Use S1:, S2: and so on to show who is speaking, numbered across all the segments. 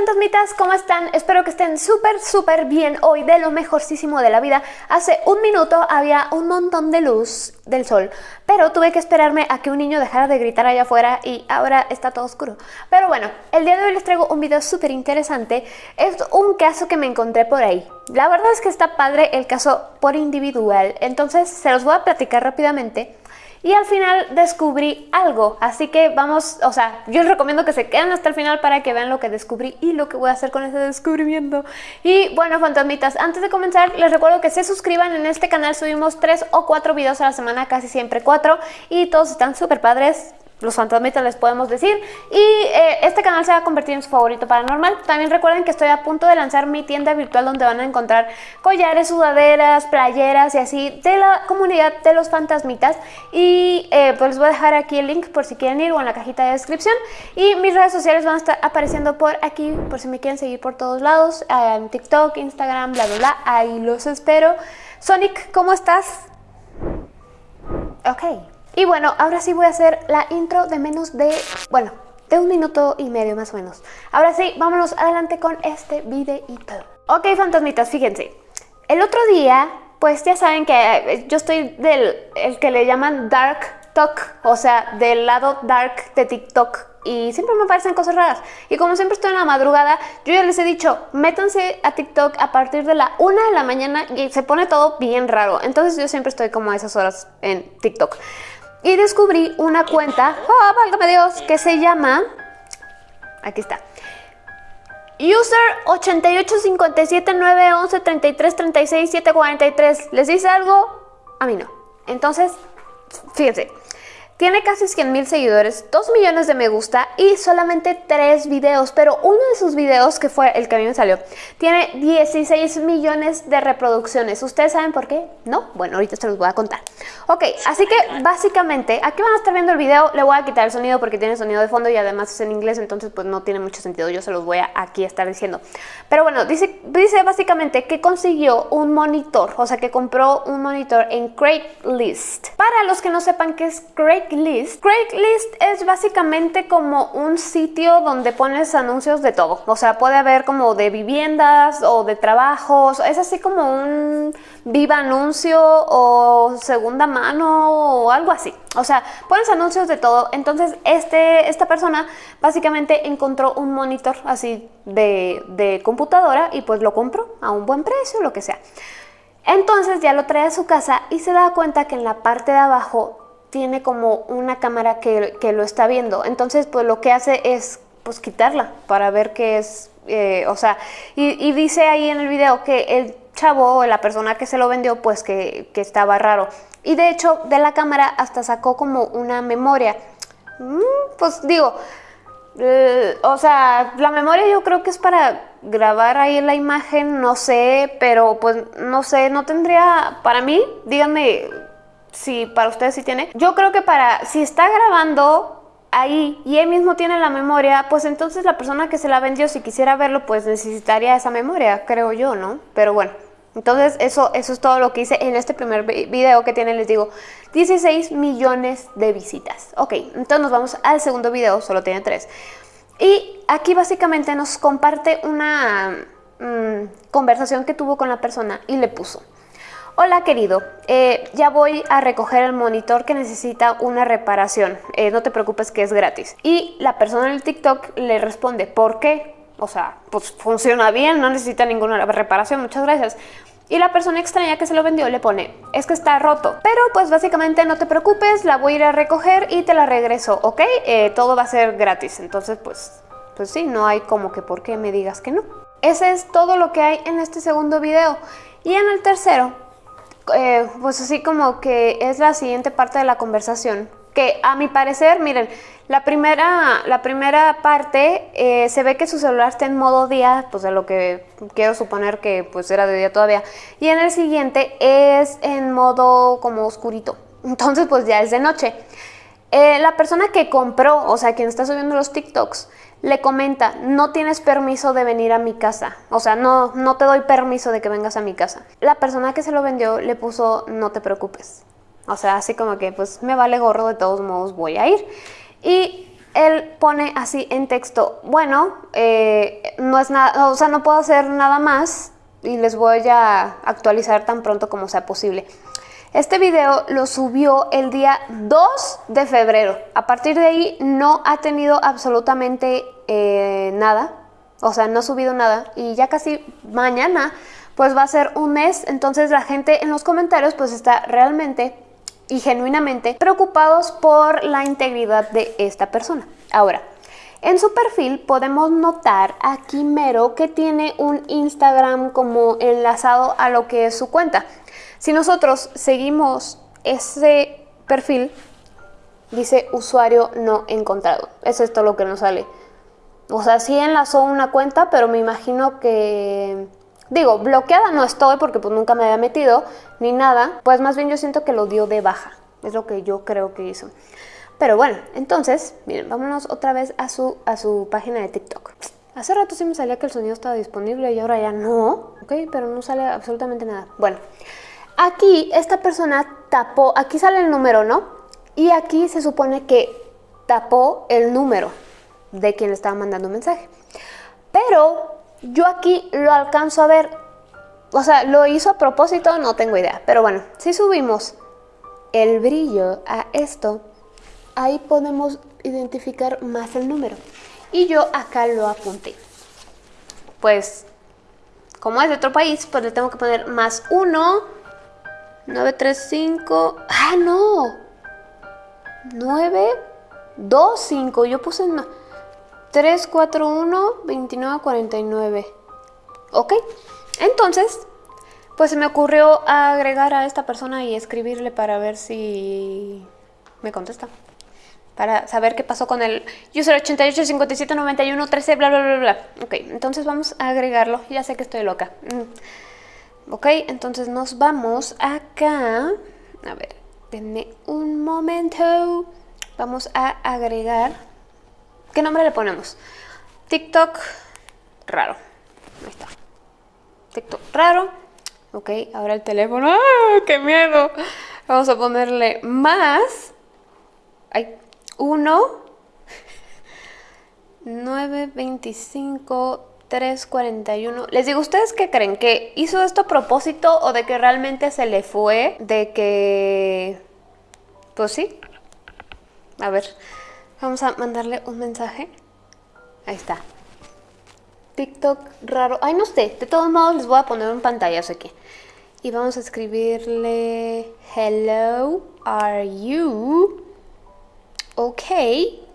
S1: fantasmitas, ¿cómo están? Espero que estén súper, súper bien hoy, de lo mejorcísimo de la vida. Hace un minuto había un montón de luz del sol, pero tuve que esperarme a que un niño dejara de gritar allá afuera y ahora está todo oscuro. Pero bueno, el día de hoy les traigo un video súper interesante. Es un caso que me encontré por ahí. La verdad es que está padre el caso por individual, entonces se los voy a platicar rápidamente. Y al final descubrí algo, así que vamos, o sea, yo les recomiendo que se queden hasta el final para que vean lo que descubrí y lo que voy a hacer con ese descubrimiento. Y bueno, fantasmitas, antes de comenzar les recuerdo que se suscriban en este canal, subimos 3 o 4 videos a la semana, casi siempre 4 y todos están súper padres, los fantasmitas les podemos decir. Y eh, este canal se va a convertir en su favorito paranormal. También recuerden que estoy a punto de lanzar mi tienda virtual donde van a encontrar collares, sudaderas, playeras y así de la comunidad de los fantasmitas. Y eh, pues les voy a dejar aquí el link por si quieren ir o en la cajita de descripción. Y mis redes sociales van a estar apareciendo por aquí por si me quieren seguir por todos lados. En TikTok, Instagram, bla, bla, bla. Ahí los espero. Sonic, ¿cómo estás? Ok. Y bueno, ahora sí voy a hacer la intro de menos de, bueno, de un minuto y medio más o menos. Ahora sí, vámonos adelante con este videito. Ok, fantasmitas, fíjense. El otro día, pues ya saben que eh, yo estoy del el que le llaman Dark Talk, o sea, del lado dark de TikTok y siempre me aparecen cosas raras. Y como siempre estoy en la madrugada, yo ya les he dicho, métanse a TikTok a partir de la 1 de la mañana y se pone todo bien raro. Entonces yo siempre estoy como a esas horas en TikTok. Y descubrí una cuenta, oh, válgame Dios, que se llama, aquí está, User 88579113336743. ¿Les dice algo? A mí no. Entonces, fíjense, tiene casi 100 mil seguidores, 2 millones de me gusta y solamente 3 videos, pero uno de sus videos, que fue el que a mí me salió, tiene 16 millones de reproducciones. ¿Ustedes saben por qué? ¿No? Bueno, ahorita se los voy a contar. Ok, así que básicamente, aquí van a estar viendo el video, le voy a quitar el sonido porque tiene sonido de fondo y además es en inglés, entonces pues no tiene mucho sentido, yo se los voy a aquí estar diciendo. Pero bueno, dice, dice básicamente que consiguió un monitor, o sea que compró un monitor en Craigslist. Para los que no sepan qué es Craigslist, Craigslist. Es básicamente como un sitio donde pones anuncios de todo. O sea, puede haber como de viviendas o de trabajos. Es así como un viva anuncio o segunda mano o algo así. O sea, pones anuncios de todo. Entonces, este, esta persona básicamente encontró un monitor así de, de computadora y pues lo compró a un buen precio, lo que sea. Entonces ya lo trae a su casa y se da cuenta que en la parte de abajo tiene como una cámara que, lo está viendo. Entonces, pues lo que hace es pues quitarla para ver qué es, eh, o sea, y, dice ahí en el video que el chavo o la persona que se lo vendió, pues que, estaba raro. Y de hecho, de la cámara hasta sacó como una memoria. Mm, pues digo, eh, o sea, la memoria yo creo que es para grabar ahí la imagen, no sé, pero pues no sé, no tendría, para mí, díganme si para ustedes sí tiene. Yo creo que para, si está grabando ahí y él mismo tiene la memoria, pues entonces la persona que se la vendió, si quisiera verlo, pues necesitaría esa memoria, creo yo, ¿no? Pero bueno, entonces eso, eso es todo lo que hice en este primer video que tiene, les digo, 16 millones de visitas. Ok, entonces nos vamos al segundo video, solo tiene 3. Y aquí básicamente nos comparte una mm, conversación que tuvo con la persona y le puso. Hola querido, eh, ya voy a recoger el monitor que necesita una reparación, eh, no te preocupes que es gratis. Y la persona en el TikTok le responde, ¿por qué? O sea, pues funciona bien, no necesita ninguna reparación, muchas gracias. Y la persona extraña que se lo vendió le pone, es que está roto. Pero pues básicamente no te preocupes, la voy a ir a recoger y te la regreso, ¿ok? Eh, todo va a ser gratis. Entonces pues, pues sí, no hay como que por qué me digas que no. Ese es todo lo que hay en este segundo video. Y en el tercero eh, pues así como que es la siguiente parte de la conversación. Que a mi parecer, miren, la primera, la primera parte eh, se ve que su celular está en modo día, pues de lo que quiero suponer que pues era de día todavía. Y en el siguiente es en modo como oscurito. Entonces pues ya es de noche. Eh, la persona que compró, o sea, quien está subiendo los TikToks, le comenta, no tienes permiso de venir a mi casa, o sea, no, no te doy permiso de que vengas a mi casa. La persona que se lo vendió le puso, no te preocupes. O sea, así como que, pues me vale gorro, de todos modos voy a ir. Y él pone así en texto, bueno, eh, no es nada, o sea, no puedo hacer nada más y les voy a actualizar tan pronto como sea posible. Este video lo subió el día 2 de febrero. A partir de ahí no ha tenido absolutamente eh, nada. O sea, no ha subido nada. Y ya casi mañana pues va a ser un mes. Entonces la gente en los comentarios pues está realmente y genuinamente preocupados por la integridad de esta persona. Ahora, en su perfil podemos notar aquí mero que tiene un Instagram como enlazado a lo que es su cuenta. Si nosotros seguimos ese perfil, dice usuario no encontrado. Es esto lo que nos sale. O sea, sí enlazó una cuenta, pero me imagino que Digo, bloqueada no estoy porque pues nunca me había metido ni nada. Pues más bien yo siento que lo dio de baja. Es lo que yo creo que hizo. Pero bueno, entonces, miren, vámonos otra vez a su, a su página de TikTok. Hace rato sí me salía que el sonido estaba disponible y ahora ya no, ¿ok? Pero no sale absolutamente nada. Bueno, aquí esta persona tapó, aquí sale el número, ¿no? Y aquí se supone que tapó el número de quien le estaba mandando un mensaje. Pero yo aquí lo alcanzo a ver. O sea, lo hizo a propósito, no tengo idea. Pero bueno, si subimos el brillo a esto, ahí podemos identificar más el número. Y yo acá lo apunté. Pues, como es de otro país, pues le tengo que poner más 1, 935, ah, no, 9, 2, 5, yo puse no, 341 2949. ¿Ok? Entonces, pues se me ocurrió agregar a esta persona y escribirle para ver si me contesta. Para saber qué pasó con el user 88 57 91 13 bla bla bla bla. Ok, entonces vamos a agregarlo. Ya sé que estoy loca. Mm. Ok, entonces nos vamos acá. A ver, denme un momento. Vamos a agregar ¿Qué nombre le ponemos? TikTok raro. Ahí está. TikTok raro. Ok, ahora el teléfono. ¡Ah, qué miedo! Vamos a ponerle más. Hay 1, 9, 25, 3, 41. Les digo, ¿ustedes qué creen? ¿Que hizo esto a propósito o de que realmente se le fue? De que... Pues sí. A ver, Vamos a mandarle un mensaje. Ahí está. TikTok raro. Ay, no sé. De todos modos les voy a poner un pantallazo aquí. Y vamos a escribirle Hello, are you okay?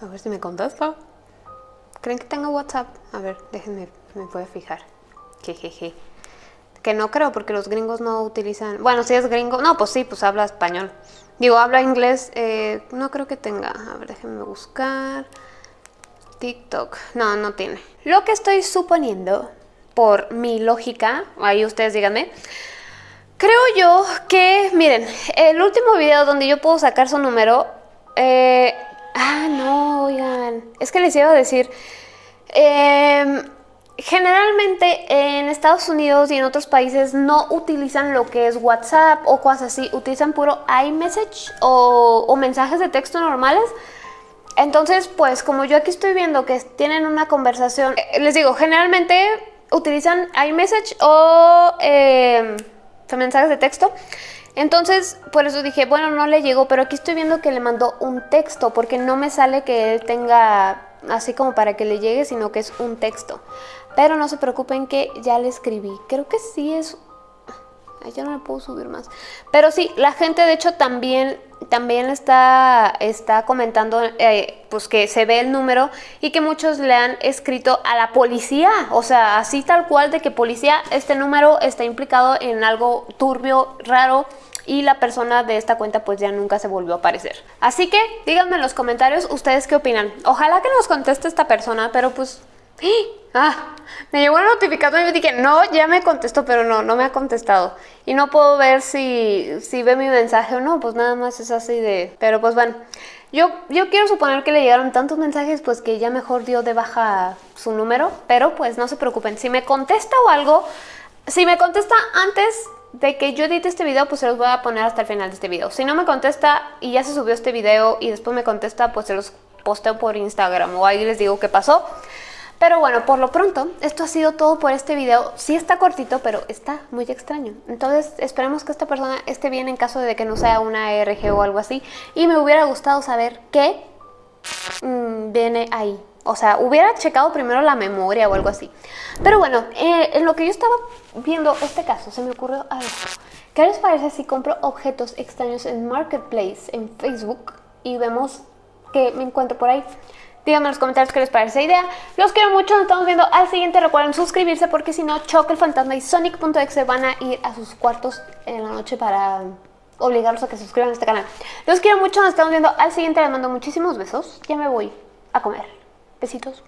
S1: A ver si me contesta. ¿Creen que tengo WhatsApp? A ver, déjenme me a fijar. Jejeje. Que no creo porque los gringos no utilizan... Bueno, si es gringo... No, pues sí, pues habla español. Digo, habla inglés. Eh, no creo que tenga. A ver, déjenme buscar. TikTok. No, no tiene. Lo que estoy suponiendo, por mi lógica, ahí ustedes díganme, creo yo que, miren, el último video donde yo puedo sacar su número... Eh, ah, no, oigan. Es que les iba a decir... Eh, Generalmente en Estados Unidos y en otros países no utilizan lo que es WhatsApp o cosas así, utilizan puro iMessage o, mensajes de texto normales. Entonces, pues como yo aquí estoy viendo que tienen una conversación, eh, les digo, generalmente utilizan iMessage o eh, mensajes de texto. Entonces, por eso dije, bueno, no le llegó, pero aquí estoy viendo que le mandó un texto, porque no me sale que él tenga así como para que le llegue, sino que es un texto. Pero no se preocupen que ya le escribí. Creo que sí es... Ay, ya no le puedo subir más. Pero sí, la gente de hecho también, también está, está comentando eh, pues que se ve el número y que muchos le han escrito a la policía. O sea, así tal cual de que policía, este número está implicado en algo turbio, raro y la persona de esta cuenta pues ya nunca se volvió a aparecer. Así que díganme en los comentarios ustedes qué opinan. Ojalá que nos conteste esta persona, pero pues Ah, me llegó una notificación y yo dije, no, ya me contestó, pero no, no me ha contestado. Y no puedo ver si, si ve mi mensaje o no, pues nada más es así de... Pero pues bueno, yo, yo quiero suponer que le llegaron tantos mensajes, pues que ya mejor dio de baja su número, pero pues no se preocupen. Si me contesta o algo, si me contesta antes de que yo edite este video, pues se los voy a poner hasta el final de este video. Si no me contesta y ya se subió este video y después me contesta, pues se los posteo por Instagram o ahí les digo qué pasó. Pero bueno, por lo pronto, esto ha sido todo por este video. Sí está cortito, pero está muy extraño. Entonces, esperemos que esta persona esté bien en caso de que no sea una ARG o algo así. Y me hubiera gustado saber qué mm, viene ahí. O sea, hubiera checado primero la memoria o algo así. Pero bueno, eh, en lo que yo estaba viendo este caso, se me ocurrió algo. ¿Qué les parece si compro objetos extraños en Marketplace, en Facebook, y vemos que me encuentro por ahí? Díganme en los comentarios qué les parece esa idea. Los quiero mucho, nos estamos viendo al siguiente. Recuerden suscribirse porque si no, Choque el Fantasma y Sonic.exe van a ir a sus cuartos en la noche para obligarlos a que se suscriban a este canal. Los quiero mucho, nos estamos viendo al siguiente. Les mando muchísimos besos. Ya me voy a comer. Besitos.